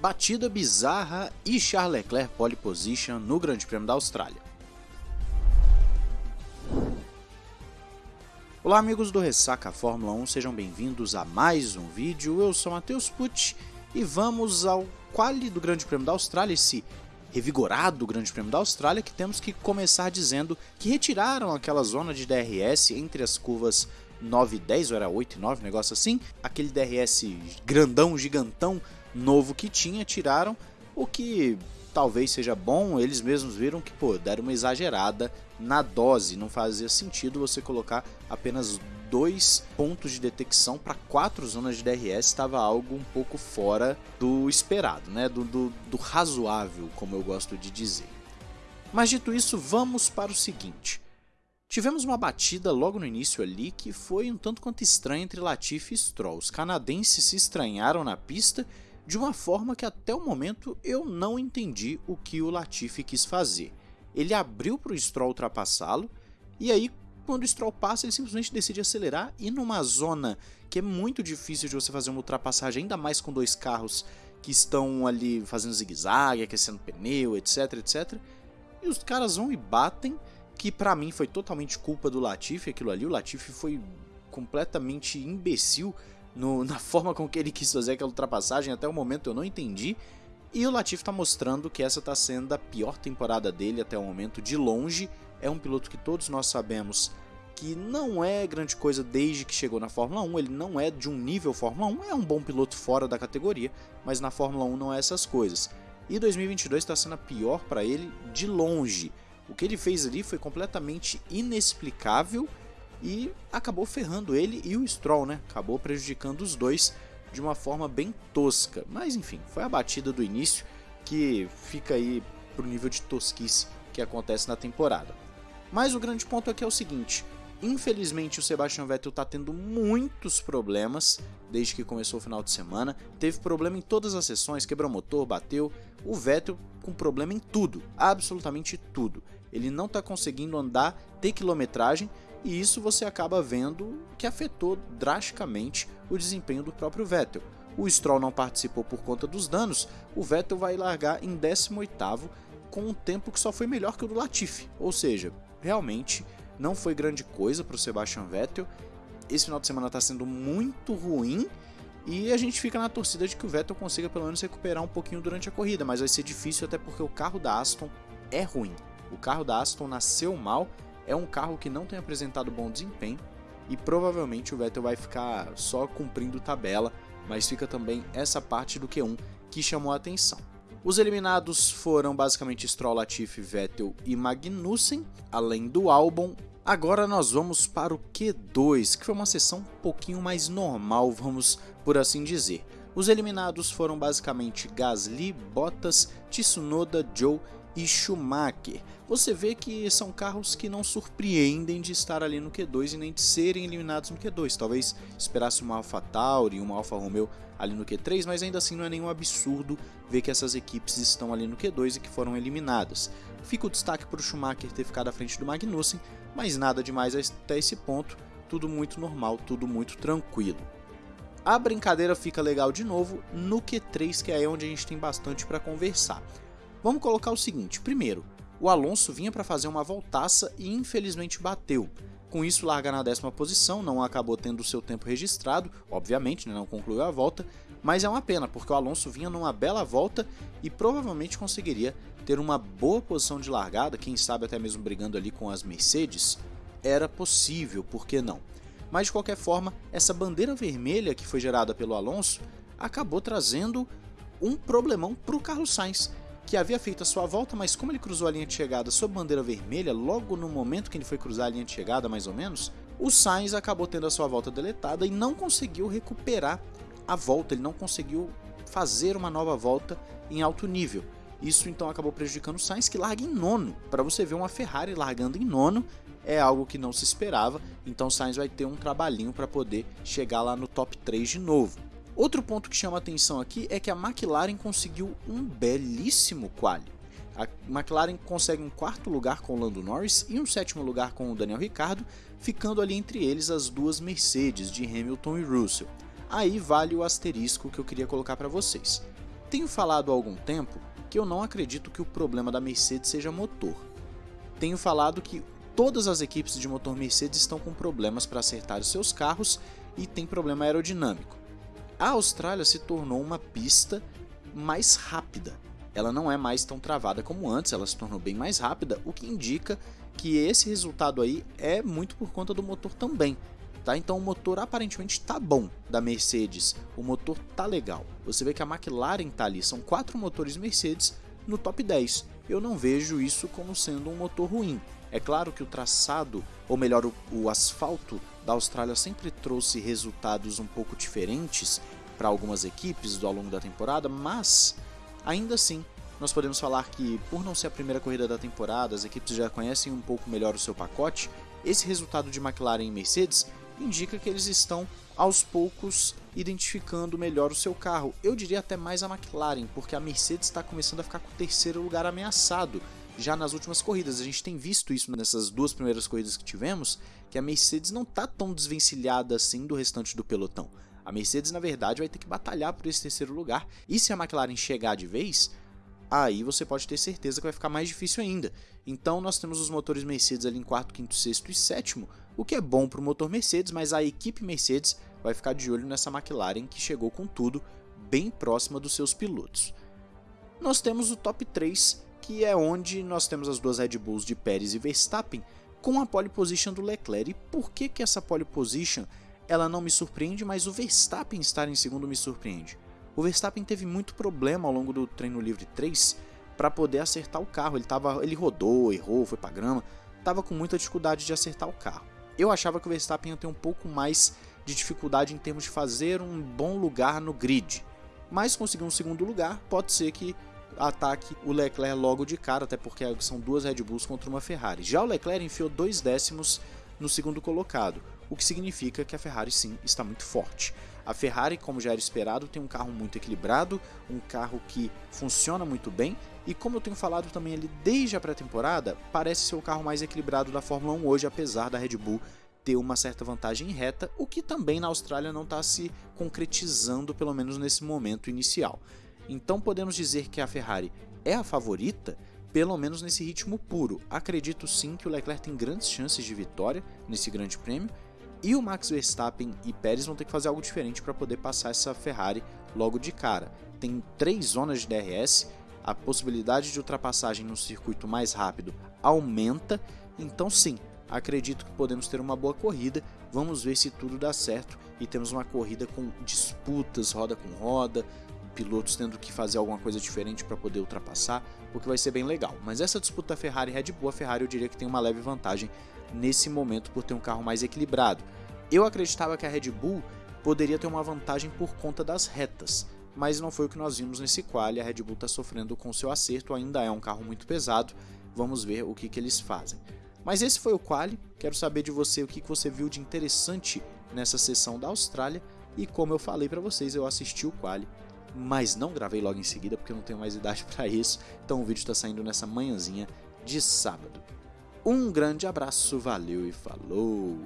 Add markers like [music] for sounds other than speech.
Batida bizarra e Charles Leclerc pole position no Grande Prêmio da Austrália. Olá amigos do Ressaca Fórmula 1, sejam bem-vindos a mais um vídeo, eu sou Matheus Pucci e vamos ao quali do Grande Prêmio da Austrália, esse revigorado Grande Prêmio da Austrália, que temos que começar dizendo que retiraram aquela zona de DRS entre as curvas 9 e 10, ou era 8 e 9, um negócio assim, aquele DRS grandão, gigantão, novo que tinha, tiraram, o que talvez seja bom, eles mesmos viram que, pô, deram uma exagerada na dose, não fazia sentido você colocar apenas dois pontos de detecção para quatro zonas de DRS estava algo um pouco fora do esperado, né? Do, do, do, razoável, como eu gosto de dizer. Mas dito isso, vamos para o seguinte. Tivemos uma batida logo no início ali que foi um tanto quanto estranha entre Latifi e Stroll. Os canadenses se estranharam na pista de uma forma que até o momento eu não entendi o que o Latifi quis fazer. Ele abriu para o Stroll ultrapassá-lo, e aí quando o Stroll passa ele simplesmente decide acelerar e numa zona que é muito difícil de você fazer uma ultrapassagem, ainda mais com dois carros que estão ali fazendo zigue-zague, aquecendo pneu, etc, etc. E os caras vão e batem, que para mim foi totalmente culpa do Latifi, aquilo ali, o Latifi foi completamente imbecil no, na [laughs] forma com que ele quis fazer aquela ultrapassagem, até o momento eu não entendi. E o Latifi está mostrando que essa está sendo a pior temporada dele até o momento, de longe. É um piloto que todos nós sabemos que não é grande coisa desde que chegou na Fórmula 1, ele não é de um nível Fórmula 1, é um bom piloto fora da categoria, mas na Fórmula 1 não é essas coisas. E 2022 está sendo a pior para ele de longe. O que ele fez ali foi completamente inexplicável e acabou ferrando ele e o Stroll, né? Acabou prejudicando os dois de uma forma bem tosca. Mas enfim, foi a batida do início que fica aí pro nível de tosquice que acontece na temporada. Mas o grande ponto aqui é o seguinte: infelizmente o Sebastian Vettel está tendo muitos problemas desde que começou o final de semana. Teve problema em todas as sessões, quebrou motor, bateu. O Vettel com problema em tudo, absolutamente tudo. Ele não está conseguindo andar, ter quilometragem e isso você acaba vendo que afetou drasticamente o desempenho do próprio Vettel. O Stroll não participou por conta dos danos, o Vettel vai largar em 18º com um tempo que só foi melhor que o do Latifi, ou seja, realmente não foi grande coisa para o Sebastian Vettel. Esse final de semana está sendo muito ruim e a gente fica na torcida de que o Vettel consiga pelo menos recuperar um pouquinho durante a corrida, mas vai ser difícil até porque o carro da Aston é ruim. O carro da Aston nasceu mal é um carro que não tem apresentado bom desempenho e provavelmente o Vettel vai ficar só cumprindo tabela, mas fica também essa parte do Q1 que chamou a atenção. Os eliminados foram basicamente Stroll, Latifi, Vettel e Magnussen, além do Albon. Agora nós vamos para o Q2, que foi uma sessão um pouquinho mais normal, vamos por assim dizer. Os eliminados foram basicamente Gasly, Bottas, Tsunoda, Joe e Schumacher. Você vê que são carros que não surpreendem de estar ali no Q2 e nem de serem eliminados no Q2. Talvez esperasse uma AlphaTauri e uma Alfa Romeo ali no Q3, mas ainda assim não é nenhum absurdo ver que essas equipes estão ali no Q2 e que foram eliminadas. Fica o destaque para o Schumacher ter ficado à frente do Magnussen, mas nada demais até esse ponto, tudo muito normal, tudo muito tranquilo. A brincadeira fica legal de novo no Q3, que é onde a gente tem bastante para conversar. Vamos colocar o seguinte: primeiro, o Alonso vinha para fazer uma voltaça e infelizmente bateu. Com isso, larga na décima posição, não acabou tendo seu tempo registrado, obviamente, né, não concluiu a volta, mas é uma pena, porque o Alonso vinha numa bela volta e provavelmente conseguiria ter uma boa posição de largada, quem sabe até mesmo brigando ali com as Mercedes. Era possível, por que não? Mas de qualquer forma, essa bandeira vermelha que foi gerada pelo Alonso acabou trazendo um problemão para o Carlos Sainz, que havia feito a sua volta, mas como ele cruzou a linha de chegada sob bandeira vermelha, logo no momento que ele foi cruzar a linha de chegada, mais ou menos, o Sainz acabou tendo a sua volta deletada e não conseguiu recuperar a volta, ele não conseguiu fazer uma nova volta em alto nível. Isso então acabou prejudicando o Sainz, que larga em nono. Para você ver uma Ferrari largando em nono, é algo que não se esperava, então o Sainz vai ter um trabalhinho para poder chegar lá no top 3 de novo. Outro ponto que chama atenção aqui é que a McLaren conseguiu um belíssimo quali. A McLaren consegue um quarto lugar com o Lando Norris e um sétimo lugar com o Daniel Ricciardo, ficando ali entre eles as duas Mercedes de Hamilton e Russell. Aí vale o asterisco que eu queria colocar para vocês. Tenho falado há algum tempo que eu não acredito que o problema da Mercedes seja motor. Tenho falado que todas as equipes de motor Mercedes estão com problemas para acertar os seus carros e tem problema aerodinâmico. A Austrália se tornou uma pista mais rápida. Ela não é mais tão travada como antes, ela se tornou bem mais rápida, o que indica que esse resultado aí é muito por conta do motor também. Tá? Então o motor aparentemente está bom da Mercedes, o motor tá legal. Você vê que a McLaren tá ali, são quatro motores Mercedes no top 10. Eu não vejo isso como sendo um motor ruim. É claro que o traçado, ou melhor, o, o asfalto da Austrália sempre trouxe resultados um pouco diferentes para algumas equipes ao longo da temporada, mas ainda assim nós podemos falar que, por não ser a primeira corrida da temporada, as equipes já conhecem um pouco melhor o seu pacote, esse resultado de McLaren e Mercedes indica que eles estão aos poucos identificando melhor o seu carro. Eu diria até mais a McLaren, porque a Mercedes está começando a ficar com o terceiro lugar ameaçado já nas últimas corridas. A gente tem visto isso nessas duas primeiras corridas que tivemos, que a Mercedes não está tão desvencilhada assim do restante do pelotão. A Mercedes, na verdade, vai ter que batalhar por esse terceiro lugar. E se a McLaren chegar de vez, aí você pode ter certeza que vai ficar mais difícil ainda. Então nós temos os motores Mercedes ali em quarto, quinto, sexto e sétimo, o que é bom para o motor Mercedes, mas a equipe Mercedes vai ficar de olho nessa McLaren que chegou com tudo bem próxima dos seus pilotos. Nós temos o top 3, que é onde nós temos as duas Red Bulls de Pérez e Verstappen com a pole position do Leclerc. E por que, que essa pole position ela não me surpreende, mas o Verstappen estar em segundo me surpreende? O Verstappen teve muito problema ao longo do treino livre 3 para poder acertar o carro. Ele, tava, ele rodou, errou, foi para grama, estava com muita dificuldade de acertar o carro. Eu achava que o Verstappen ia ter um pouco mais de dificuldade em termos de fazer um bom lugar no grid, mas conseguir um segundo lugar pode ser que ataque o Leclerc logo de cara, até porque são duas Red Bulls contra uma Ferrari. Já o Leclerc enfiou dois décimos no segundo colocado, o que significa que a Ferrari sim está muito forte. A Ferrari, como já era esperado, tem um carro muito equilibrado, um carro que funciona muito bem e como eu tenho falado também ali desde a pré-temporada, parece ser o carro mais equilibrado da Fórmula 1 hoje, apesar da Red Bull ter uma certa vantagem em reta, o que também na Austrália não está se concretizando, pelo menos nesse momento inicial. Então podemos dizer que a Ferrari é a favorita, pelo menos nesse ritmo puro. Acredito sim que o Leclerc tem grandes chances de vitória nesse grande prêmio e o Max Verstappen e Pérez vão ter que fazer algo diferente para poder passar essa Ferrari logo de cara. Tem três zonas de DRS, a possibilidade de ultrapassagem no circuito mais rápido aumenta, então sim, acredito que podemos ter uma boa corrida. Vamos ver se tudo dá certo e temos uma corrida com disputas roda com roda, pilotos tendo que fazer alguma coisa diferente para poder ultrapassar, o que vai ser bem legal. Mas essa disputa Ferrari Red Bull, a Ferrari eu diria que tem uma leve vantagem nesse momento por ter um carro mais equilibrado. Eu acreditava que a Red Bull poderia ter uma vantagem por conta das retas, mas não foi o que nós vimos nesse quali. A Red Bull está sofrendo com seu acerto, ainda é um carro muito pesado. Vamos ver o que, que eles fazem. Mas esse foi o quali. Quero saber de você o que, que você viu de interessante nessa sessão da Austrália. E como eu falei para vocês, eu assisti o quali, mas não gravei logo em seguida porque eu não tenho mais idade [laughs] para isso. Então o vídeo está saindo nessa manhãzinha de sábado. Um grande abraço, valeu e falou!